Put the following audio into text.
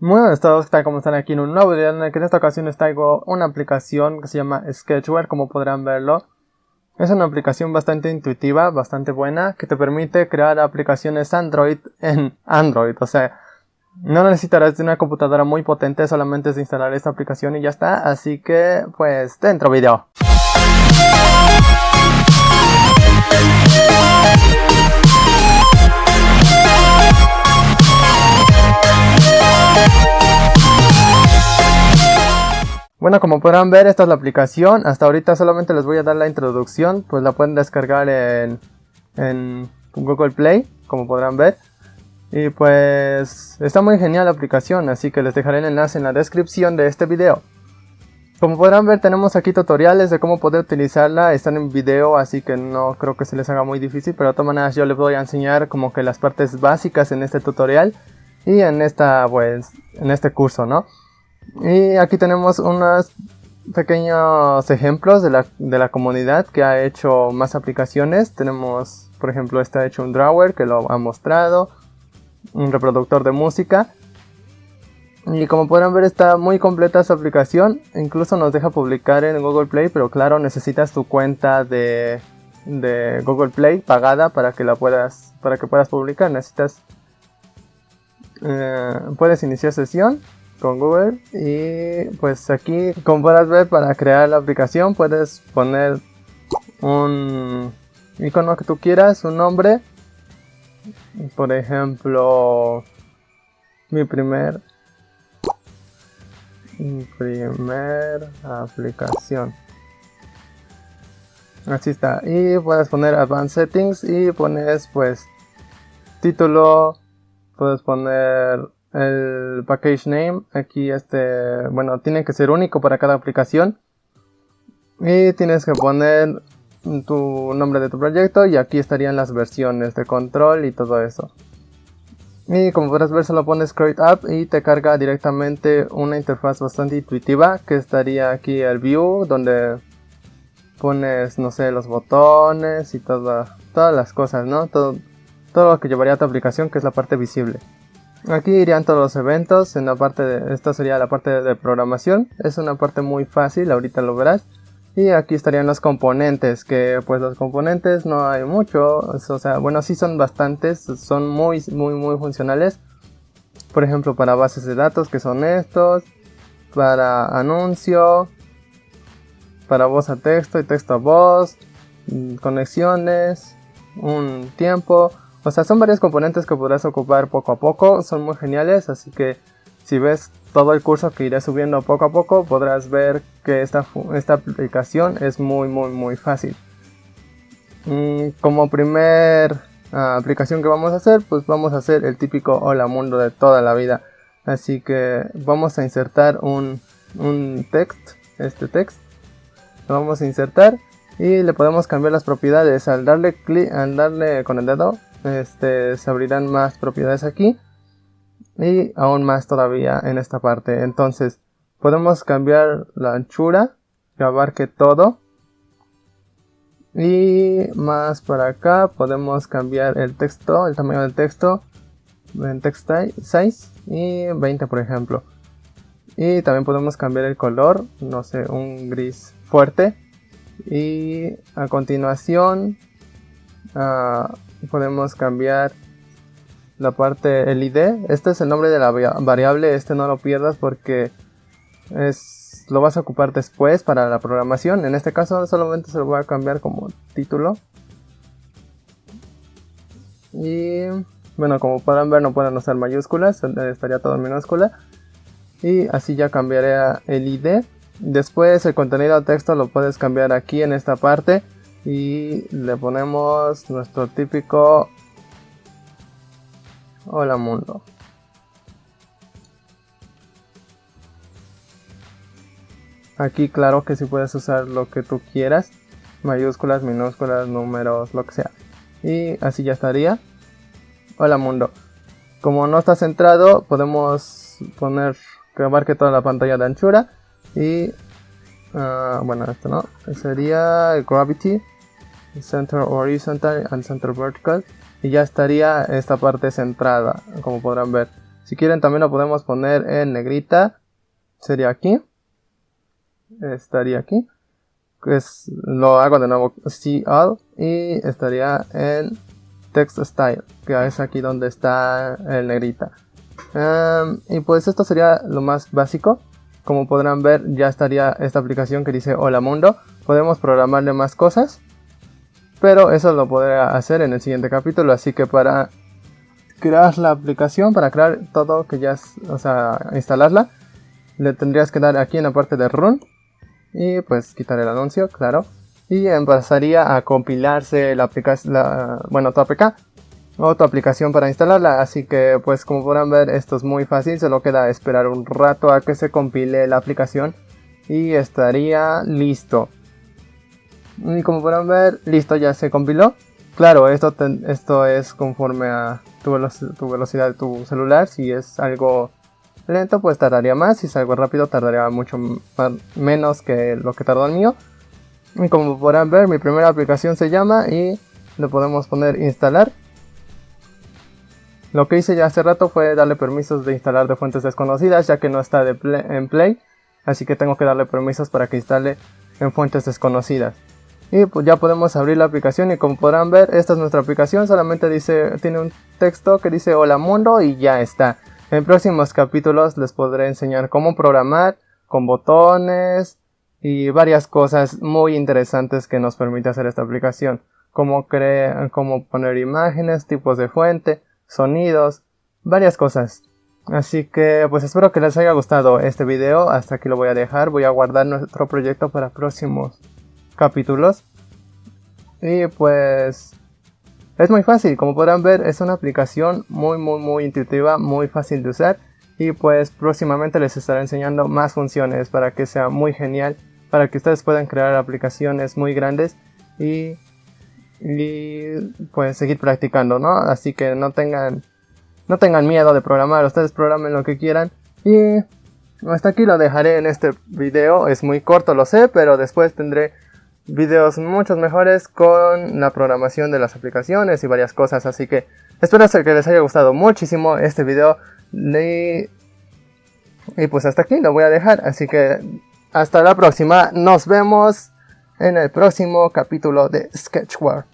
Muy buenas a todos, tal como están aquí en un nuevo video en el que en esta ocasión les traigo una aplicación que se llama Sketchware, como podrán verlo. Es una aplicación bastante intuitiva, bastante buena, que te permite crear aplicaciones Android en Android, o sea, no necesitarás de una computadora muy potente, solamente es instalar esta aplicación y ya está, así que pues dentro video. Bueno, como podrán ver, esta es la aplicación. Hasta ahorita solamente les voy a dar la introducción, pues la pueden descargar en, en Google Play, como podrán ver. Y pues está muy genial la aplicación, así que les dejaré el enlace en la descripción de este video. Como podrán ver tenemos aquí tutoriales de cómo poder utilizarla, están en video así que no creo que se les haga muy difícil, pero de todas maneras yo les voy a enseñar como que las partes básicas en este tutorial y en esta pues en este curso, ¿no? Y aquí tenemos unos pequeños ejemplos de la, de la comunidad que ha hecho más aplicaciones. Tenemos, por ejemplo, ha hecho un drawer que lo ha mostrado, un reproductor de música. Y como podrán ver está muy completa su aplicación, incluso nos deja publicar en Google Play, pero claro necesitas tu cuenta de, de Google Play pagada para que la puedas, para que puedas publicar. Necesitas, eh, puedes iniciar sesión con Google y pues aquí como puedes ver para crear la aplicación puedes poner un icono que tú quieras, un nombre. Por ejemplo mi primer mi primer aplicación. Así está. Y puedes poner advanced settings y pones pues título puedes poner el package name aquí este bueno tiene que ser único para cada aplicación. Y tienes que poner tu nombre de tu proyecto y aquí estarían las versiones de control y todo eso. Y como podrás ver solo pones create app y te carga directamente una interfaz bastante intuitiva que estaría aquí el view donde pones no sé los botones y todas las cosas no todo, todo lo que llevaría a tu aplicación que es la parte visible Aquí irían todos los eventos, en la parte de, esta sería la parte de, programación, es una parte muy fácil, ahorita lo verás. Y aquí estarían los componentes, que pues los componentes no hay mucho, o sea, bueno sí son bastantes, son muy muy muy funcionales. Por ejemplo para bases de datos que son estos, para anuncio, para voz a texto y texto a voz, mm, conexiones, un tiempo, o sea, son varios componentes que podrás ocupar poco a poco, son muy geniales, así que si ves todo el curso que iré subiendo poco a poco, podrás ver que esta, esta aplicación es muy muy muy fácil. Mm, como primer ah, aplicación que vamos a hacer, pues vamos a hacer el típico hola mundo de toda la vida. Así que vamos a insertar un, un text, este text, lo vamos a insertar y le podemos cambiar las propiedades al darle clic, al darle con el dedo este, se abrirán más propiedades aquí y aún más todavía en esta parte. Entonces podemos cambiar la anchura que abarque todo. Y más para acá podemos cambiar el texto el tamaño del texto en text size y 20 por ejemplo. Y también podemos cambiar el color no sé un gris fuerte. Y a continuación uh, podemos cambiar la parte el id este es el nombre de la variable este no lo pierdas porque es lo vas a ocupar después para la programación. En este caso solamente se lo voy a cambiar como título. Y bueno como podrán ver no pueden usar mayúsculas estaría todo en minúscula. Y así ya cambiaré el id después el contenido de texto lo puedes cambiar aquí en esta parte y le ponemos nuestro típico hola mundo. Aquí claro que si puedes usar lo que tú quieras mayúsculas minúsculas números lo que sea. Y así ya estaría. Hola mundo. Como no está centrado podemos poner que abarque toda la pantalla de anchura y Ah, bueno, esto no. Sería Gravity, Center Horizontal and Center Vertical. Y ya estaría esta parte centrada, como podrán ver. Si quieren también lo podemos poner en negrita. Sería aquí. Estaría aquí. Pues lo hago de nuevo see all y estaría en text style que es aquí donde está el negrita em, y pues esto sería lo más básico como podrán ver ya estaría esta aplicación que dice hola mundo podemos programarle más cosas pero eso lo podré hacer en el siguiente capítulo. Así que para crear la aplicación para crear todo que ya es, o sea instalarla le tendrías que dar aquí en la parte de run y pues quitar el anuncio, claro. Y empezaría a compilarse la aplicación, bueno, tu APK o tu aplicación para instalarla. Así que pues como podrán ver esto es muy fácil, solo queda esperar un rato a que se compile la aplicación y estaría listo. Y como podrán ver, listo, ya se compiló. Claro, esto, esto es conforme a tu, tu velocidad de tu celular. Si es algo lento pues tardaría más, si es algo rápido tardaría mucho menos que lo que tardó el mío. Y como podrán ver mi primera aplicación se llama y le podemos poner instalar. Lo que hice ya hace rato fue darle permisos de instalar de fuentes desconocidas ya que no está en Play. Así que tengo que darle permisos para que instale en fuentes desconocidas. Y pues ya podemos abrir la aplicación y como podrán ver esta es nuestra aplicación. Solamente dice, tiene un texto que dice hola mundo y ya está. En próximos capítulos les podré enseñar cómo programar con botones y varias cosas muy interesantes que nos permite hacer esta aplicación. Cómo, cómo poner imágenes, tipos de fuente, sonidos, varias cosas. Así que pues espero que les haya gustado este video. Hasta aquí lo voy a dejar. Voy a guardar nuestro proyecto para próximos capítulos. Y pues es muy fácil, como podrán ver es una aplicación muy muy muy intuitiva, muy fácil de usar y pues próximamente les estaré enseñando más funciones para que sea muy genial, para que ustedes puedan crear aplicaciones muy grandes y, y pues seguir practicando, ¿no? Así que no tengan, no tengan miedo de programar, ustedes programen lo que quieran y hasta aquí lo dejaré en este video, es muy corto lo sé, pero después tendré videos muchos mejores con la programación de las aplicaciones y varias cosas. Así que espero que les haya gustado muchísimo este video. Y, y pues hasta aquí lo voy a dejar. Así que hasta la próxima. Nos vemos en el próximo capítulo de Sketchware.